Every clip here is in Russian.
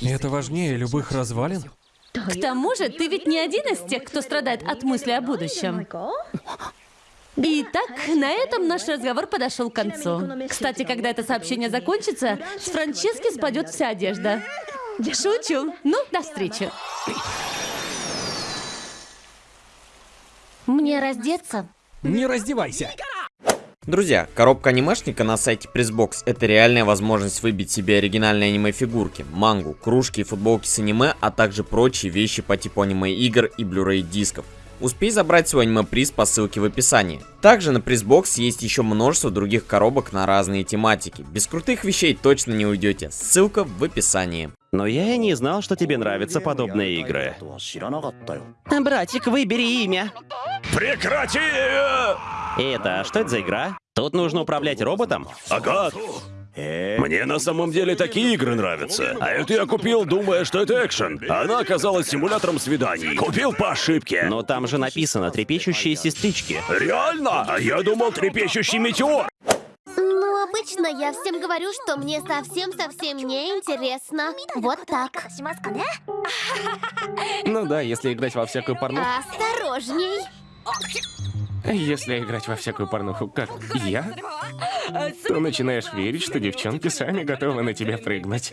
И это важнее любых развалин? К тому же, ты ведь не один из тех, кто страдает от мысли о будущем. Итак, на этом наш разговор подошел к концу. Кстати, когда это сообщение закончится, с Франчески спадет вся одежда. Шучу. Ну, до встречи. Мне раздеться? Не раздевайся. Друзья, коробка анимешника на сайте Pressbox это реальная возможность выбить себе оригинальные аниме-фигурки, мангу, кружки и футболки с аниме, а также прочие вещи по типу аниме-игр и Blu-ray дисков. Успей забрать свой аниме-приз по ссылке в описании. Также на Pressbox есть еще множество других коробок на разные тематики. Без крутых вещей точно не уйдете, ссылка в описании. Но я и не знал, что тебе нравятся подобные игры. Братик, выбери имя. Прекрати! Это, что это за игра? Тут нужно управлять роботом? Ага. Мне на самом деле такие игры нравятся. А это я купил, думая, что это экшен. Она оказалась симулятором свиданий. Купил по ошибке. Но там же написано «трепещущие сестрички». Реально? А я думал, трепещущий метеор. Ну, обычно я всем говорю, что мне совсем-совсем не интересно. Вот так. Ну да, если играть во всякую порнуху. Осторожней. Если играть во всякую порнуху, как я, то начинаешь верить, что девчонки сами готовы на тебя прыгнуть.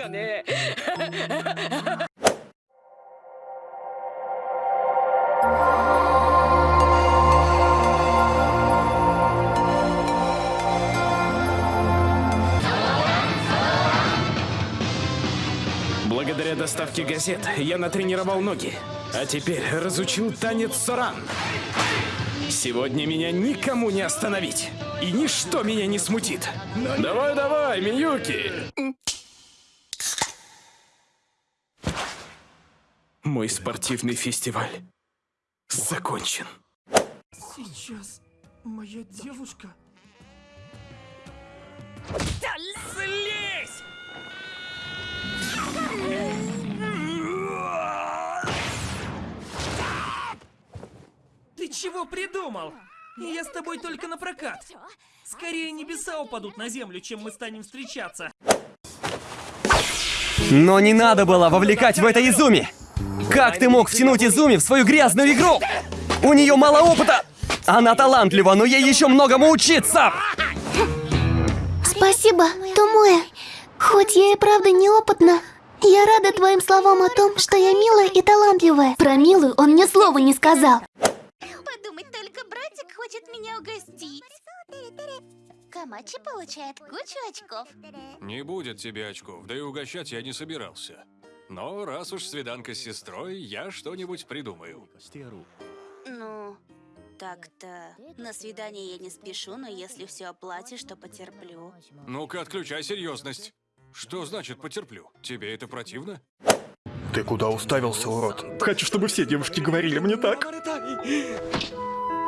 Благодаря доставке газет я натренировал ноги, а теперь разучил танец саран. Сегодня меня никому не остановить, и ничто меня не смутит. Давай-давай, Миюки! Мой спортивный фестиваль закончен. Сейчас моя девушка... Слезь! Чего придумал? Я с тобой только на прокат. Скорее небеса упадут на землю, чем мы станем встречаться. Но не надо было вовлекать в это Изуми! Как ты мог втянуть Изуми в свою грязную игру? У нее мало опыта! Она талантлива, но ей еще многому учиться! Спасибо, Томоя. Хоть я и правда неопытна, я рада твоим словам о том, что я милая и талантливая. Про милую он мне слова не сказал. Подумать только, братик хочет меня угостить. Камачи получает кучу очков. Не будет тебе очков, да и угощать я не собирался. Но раз уж свиданка с сестрой, я что-нибудь придумаю. Ну, так-то. На свидание я не спешу, но если все оплатишь, то потерплю. Ну-ка, отключай серьезность. Что значит потерплю? Тебе это противно? Ты куда уставился, урод? Хочу, чтобы все девушки говорили мне так.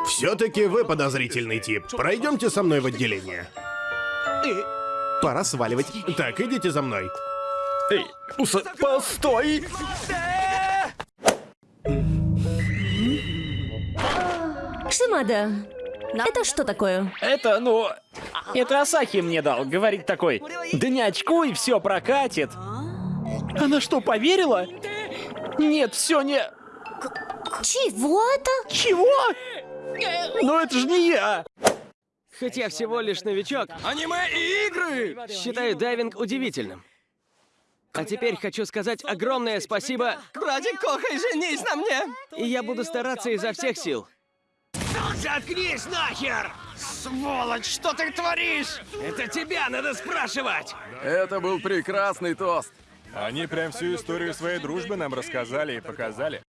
Все-таки вы подозрительный тип. Пройдемте со мной в отделение. Пора сваливать. Так, идите за мной. Эй, уса... постой! Шимада, это что такое? Это, ну... Это Асахи мне дал, говорит такой. Да не очкуй, все прокатит. Она что, поверила? Нет, все не... Чего это? Чего? Ну это же не я! Хоть я всего лишь новичок, Аниме и игры! считаю дайвинг удивительным. А теперь хочу сказать огромное спасибо. Братик Кохай, женись на мне! И я буду стараться изо всех сил. Заткнись нахер! Сволочь, что ты творишь? Это тебя надо спрашивать! Это был прекрасный тост. Они прям всю историю своей дружбы нам рассказали и показали.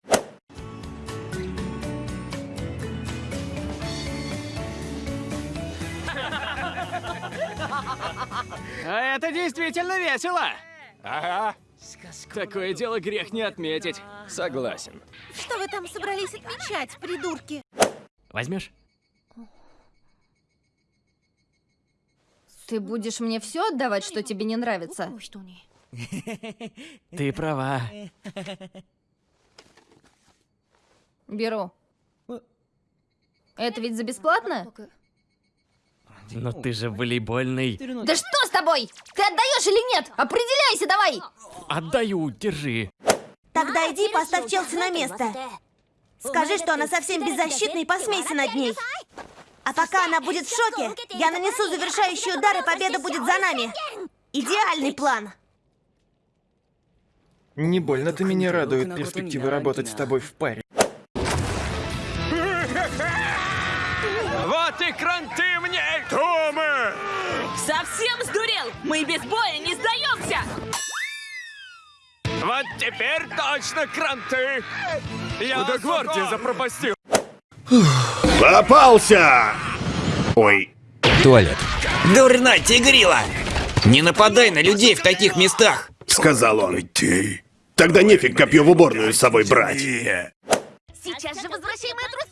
Это действительно весело! Ага. Такое дело грех не отметить. Согласен. Что вы там собрались отмечать, придурки? Возьмешь? Ты будешь мне все отдавать, что тебе не нравится? Ты права. Беру. Это ведь за бесплатно? Но ты же волейбольный. Да что с тобой? Ты отдаешь или нет? Определяйся давай! Отдаю, держи. Тогда иди и поставь Челси на место. Скажи, что она совсем беззащитна и посмейся над ней. А пока она будет в шоке, я нанесу завершающий удар, и победа будет за нами. Идеальный план. Не больно-то меня радует перспектива работать с тобой в паре. Вот и кранты мне! Кто мы? Совсем сдурел? Мы без боя не сдаемся! Вот теперь точно кранты! Я до гвардии запропастил. Попался! Ой. Туалет. Дурна тигрила! Не нападай на людей в таких местах! Сказал он. Ты. Тогда нефиг копье в уборную с собой брать. Сейчас же возвращай мои трусы!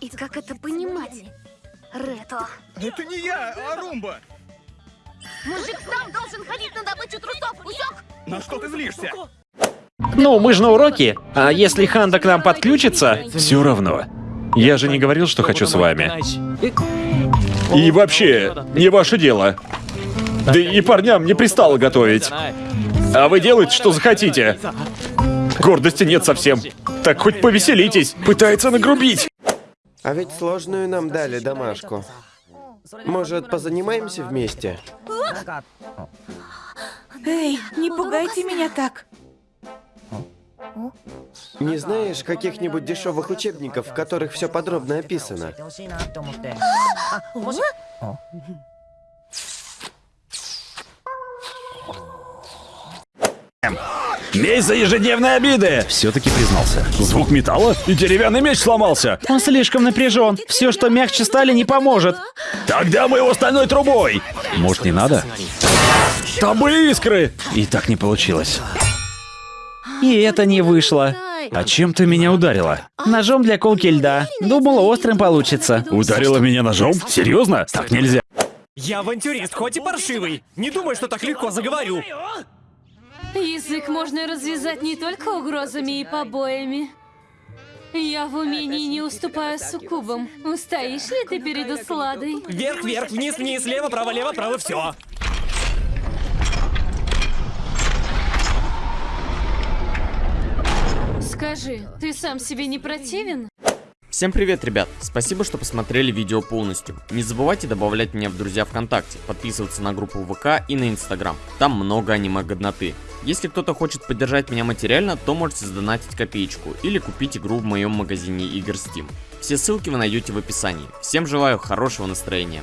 И как это понимать? Рето. Это не я, а Румба. Мужик сам должен ходить на добычу трусов, усек? На что ты злишься? Ну, мы же на уроке. А если Ханда к нам подключится... Все равно. Я же не говорил, что хочу с вами. И вообще, не ваше дело. Да и парням не пристало готовить. А вы делаете, что захотите. Гордости нет совсем. Так хоть повеселитесь. Пытается нагрубить. А ведь сложную нам дали домашку. Может, позанимаемся вместе? Эй, не пугайте меня так. Не знаешь каких-нибудь дешевых учебников, в которых все подробно описано? Месть за ежедневные обиды! Все-таки признался. Звук металла? И деревянный меч сломался. Он слишком напряжен. Все, что мягче стали, не поможет. Тогда мы его стальной трубой. Может, не надо? Там были искры. И так не получилось. И это не вышло. А чем ты меня ударила? Ножом для колки льда. Думала, острым получится. Ударила меня ножом? Серьезно? Так нельзя. Я авантюрист, хоть и паршивый. Не думай, что так легко заговорю. Язык можно развязать не только угрозами и побоями. Я в умении не уступаю суккубам. Устоишь ли ты перед усладой? Вверх, вверх, вниз, вниз, лево, право, лево, право, все. Скажи, ты сам себе не противен? Всем привет, ребят! Спасибо, что посмотрели видео полностью. Не забывайте добавлять меня в друзья ВКонтакте, подписываться на группу ВК и на Инстаграм. Там много аниме-годноты. Если кто-то хочет поддержать меня материально, то можете сдонатить копеечку или купить игру в моем магазине игр Steam. Все ссылки вы найдете в описании. Всем желаю хорошего настроения.